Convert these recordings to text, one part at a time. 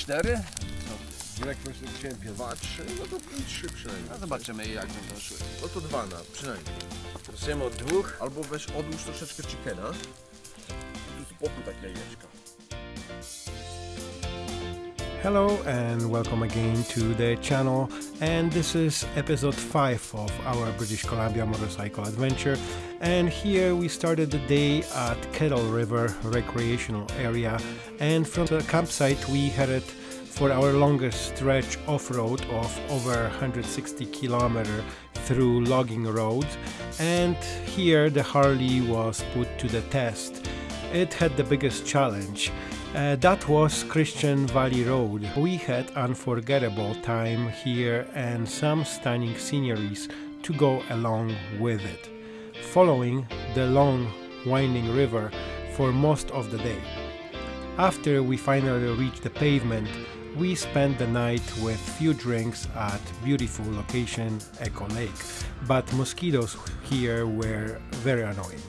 Raz cztery? Dyrektor chciałem dwa, trzy, no to pięć, trzy przynajmniej. No zobaczymy jak będą szły. No to dwa na, przynajmniej. Zaczniemy od dwóch, albo weź odłóż troszeczkę chickena. Tu spokój tak jajeczka. Hello and welcome again to the channel. And this is episode 5 of our British Columbia motorcycle adventure. And here we started the day at Kettle River recreational area. And from the campsite we headed for our longest stretch off-road of over 160 kilometer through logging roads. And here the Harley was put to the test. It had the biggest challenge uh, that was Christian Valley Road. We had unforgettable time here and some stunning sceneries to go along with it, following the long winding river for most of the day. After we finally reached the pavement, we spent the night with few drinks at beautiful location Echo Lake, but mosquitoes here were very annoying.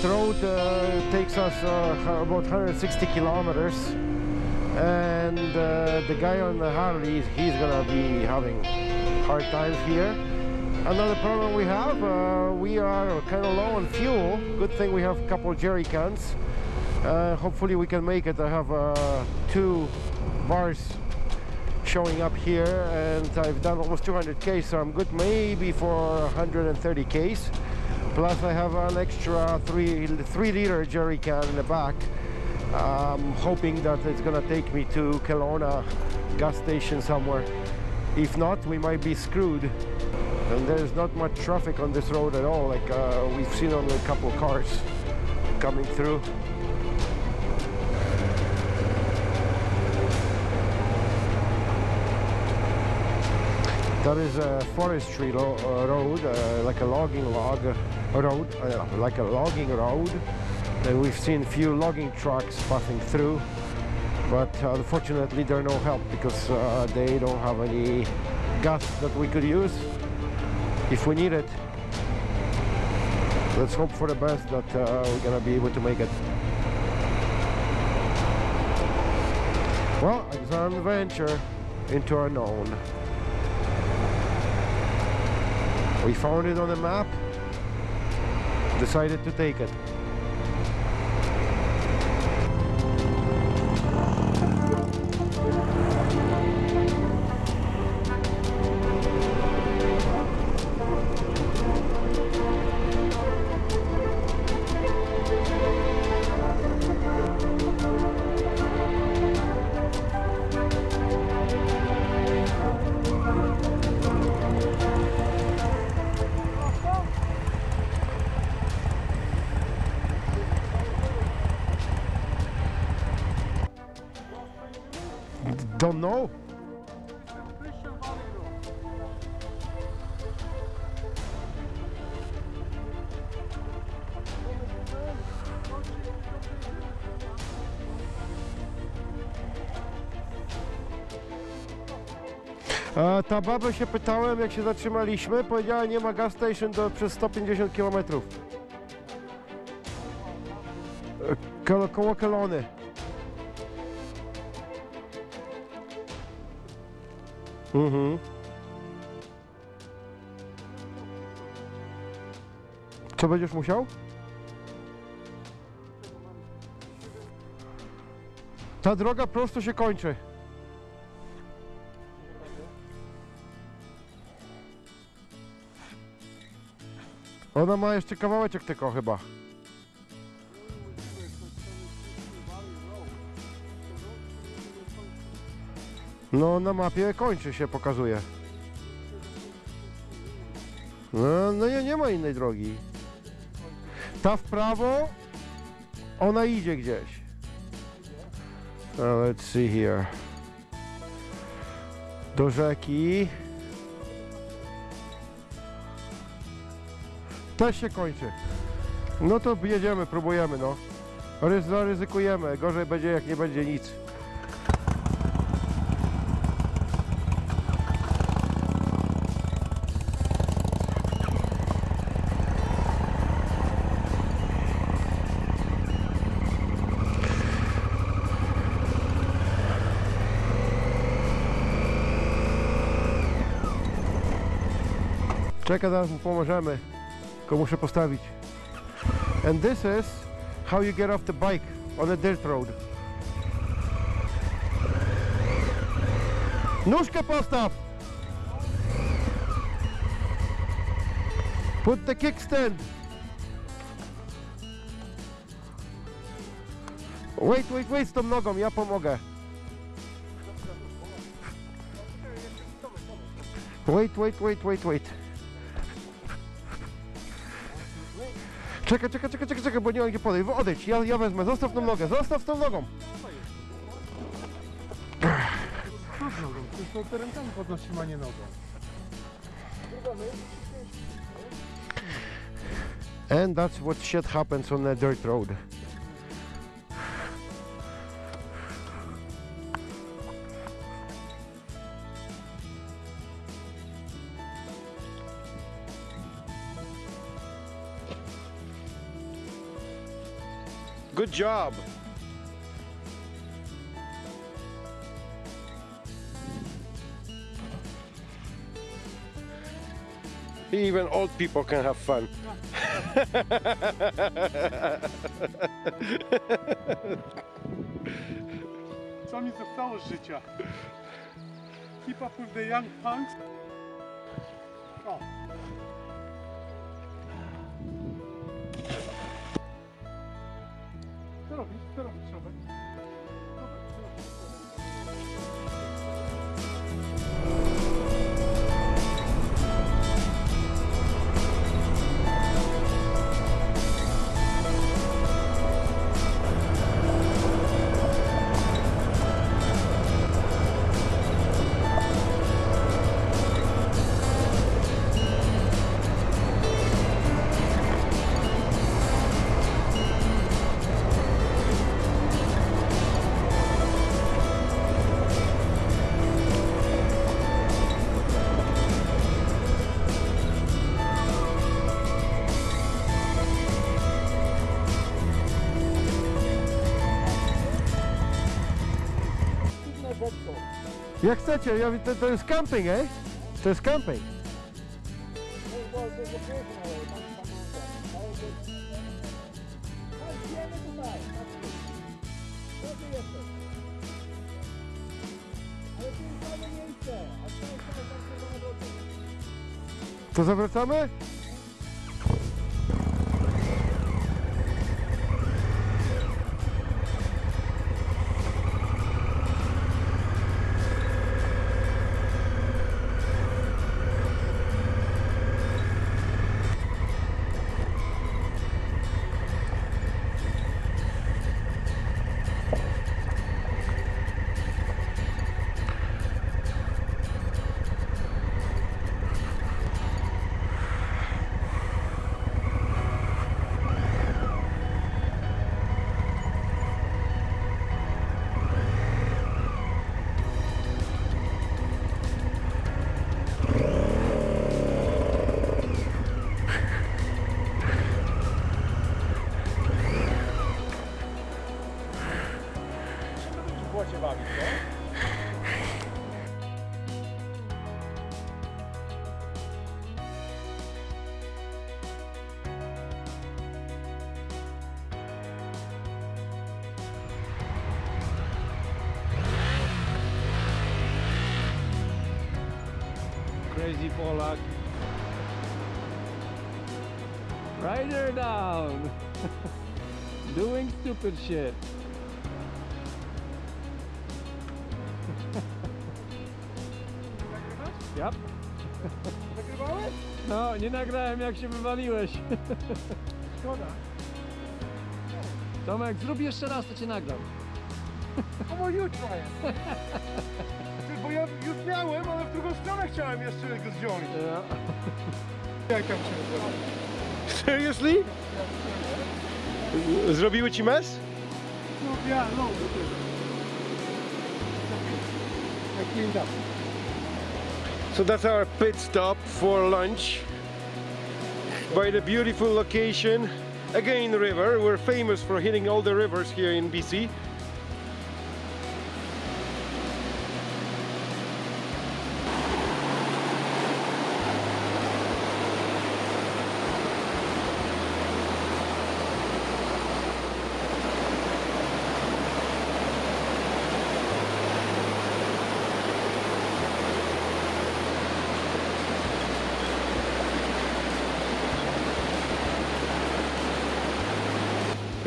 That road uh, takes us uh, about 160 kilometers and uh, the guy on the Harley, he's gonna be having hard times here. Another problem we have, uh, we are kind of low on fuel. Good thing we have a couple jerry cans. Uh, hopefully we can make it. I have uh, two bars showing up here and I've done almost 200 Ks so I'm good maybe for 130 Ks plus I have an extra three three liter jerry can in the back. Hoping that it's gonna take me to Kelowna gas station somewhere. If not we might be screwed. And there's not much traffic on this road at all like uh, we've seen only a couple cars coming through That is a forestry uh, road, uh, like a logging log uh, road, uh, like a logging road. And we've seen few logging trucks passing through, but uh, unfortunately they're no help because uh, they don't have any gas that we could use if we need it. Let's hope for the best that uh, we're gonna be able to make it. Well, it's an adventure into unknown. We found it on the map, decided to take it. Know. A ta baba się pytałem, jak się zatrzymaliśmy, powiedziała nie ma gas station do, przez 150 km. Koło, koło Kelony. Mhm. Co będziesz musiał? Ta droga prosto się kończy. Ona ma jeszcze kawałeczek tylko chyba. No na mapie kończy się, pokazuje. No, no nie, nie ma innej drogi. Ta w prawo, ona idzie gdzieś. Uh, let's see here. Do rzeki. Też się kończy. No to jedziemy, próbujemy no. Ryz- Zaryzykujemy, gorzej będzie jak nie będzie nic. Czekaj, zaraz mu pomożemy. Tylko muszę postawić. And this is how you get off the bike on a dirt road. Nóżkę postaw! Put the kickstand. Wait, wait, wait z tą nogą, ja pomogę. Wait, wait, wait, wait, wait. Czekaj, czekaj, czekaj, czekaj, czekaj, bo nie mam gdzie podejść. Odejdź, ja, ja wezmę, zostaw tą nogę, zostaw tą nogą. To podnosimy, a nie nogą. And that's what shit happens on a dirt road. Good job. Even old people can have fun. Co mi zostało z życia? Keep up with the young punks. 특별한 붙여봐. Jak chcecie, ja, to, to jest camping, eh? To jest camping. To zawracamy? Crazy Polak. Rider down. Doing stupid shit. Yep. Nagrywałeś? No, nie nagrałem jak się wywaliłeś. Szkoda. Tomek, zrób jeszcze raz, to cię nagram. No bo jutro jest. Ja już miałem, ale w drugą stronę chciałem jeszcze go zdjąć. Ja. Jak tam się? Seriously? Zrobiły ci mes? No, ja, no. I cleaned up. So that's our pit stop for lunch by the beautiful location. Again, the river. We're famous for hitting all the rivers here in BC.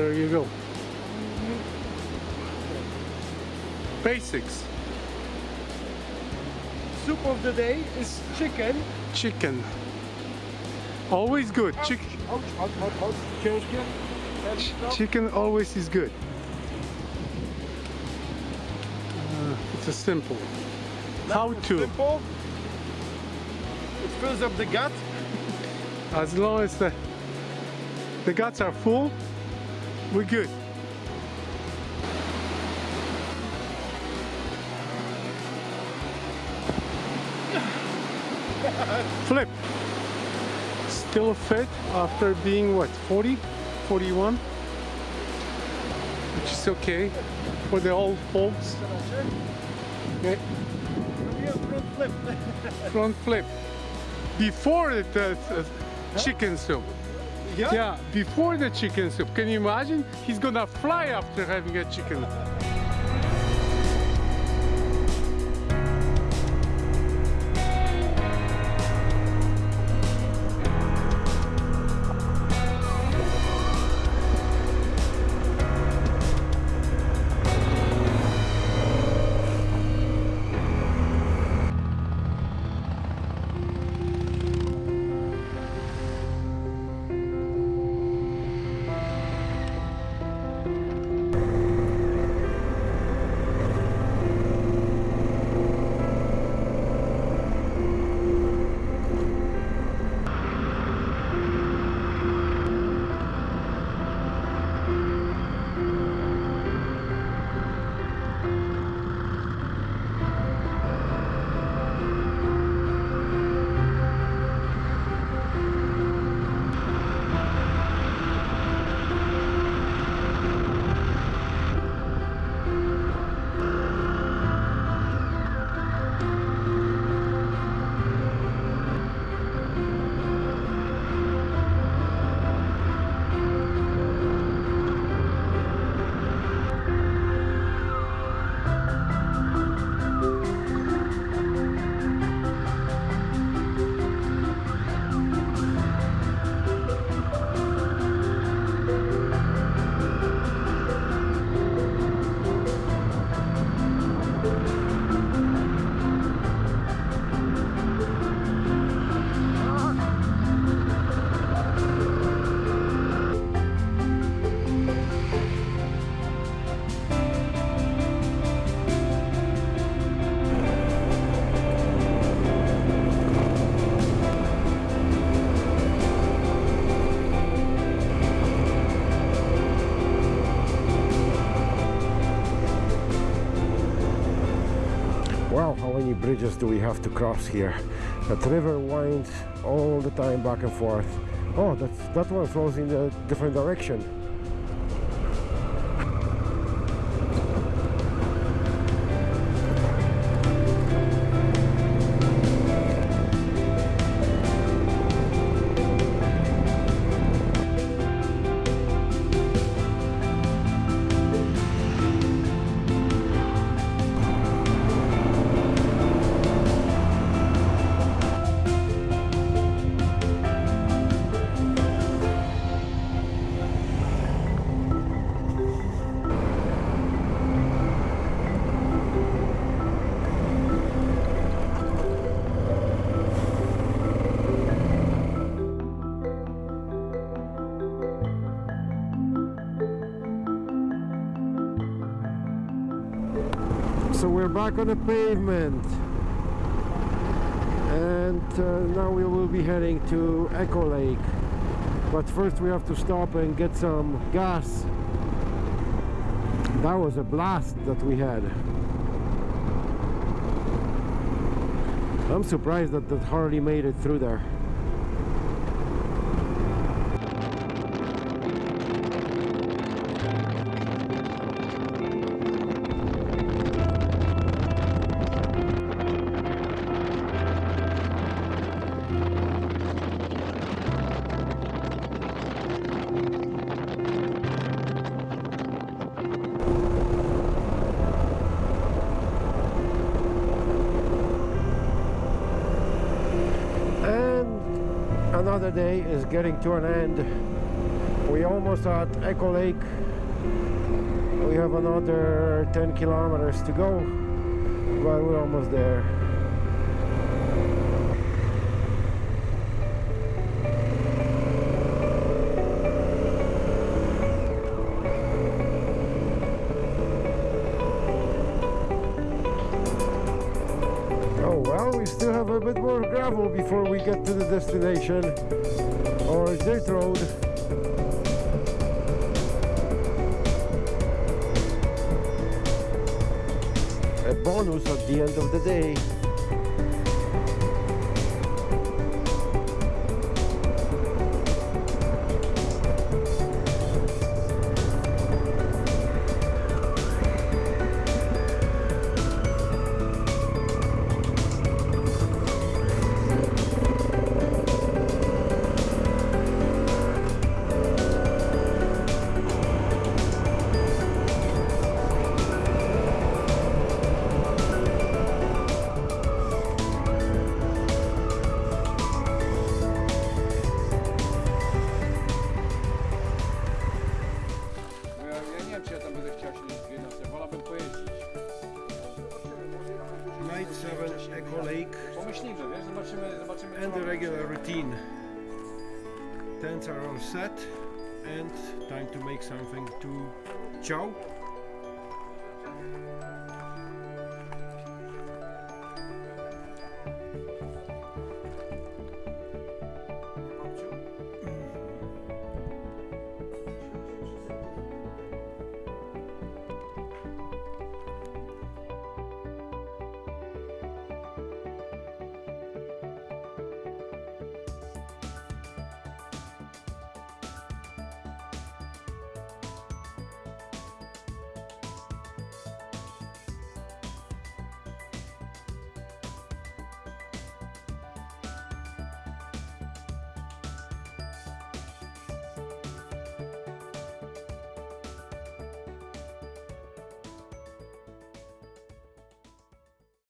There you go. Basics. Soup of the day is chicken. Chicken. Always good. Chick Ouch, ouch, ouch, ouch. Ciężkie. chicken always is good. Uh, it's a simple. How to? Simple. It fills up the gut. As long as the the guts are full, we're good. Flip. Still fit after being what 40, 41, which is okay for the old folks. Okay. Front flip. Before the, uh, the, uh, the chicken soup. Yeah? Yeah, before the chicken soup. Can you imagine? He's gonna fly after having a chicken. Many bridges do we have to cross here? That river winds all the time back and forth. Oh, that's, that one flows in a different direction. We're back on the pavement. And uh, now we will be heading to Echo Lake. But first we have to stop and get some gas. That was a blast that we had. I'm surprised that that Harley made it through there. Another day is getting to an end. We almost at Echo Lake. We have another 10 kilometers to go, but we're almost there. Before we get to the destination, or dirt road. A bonus at the end of the day. Tents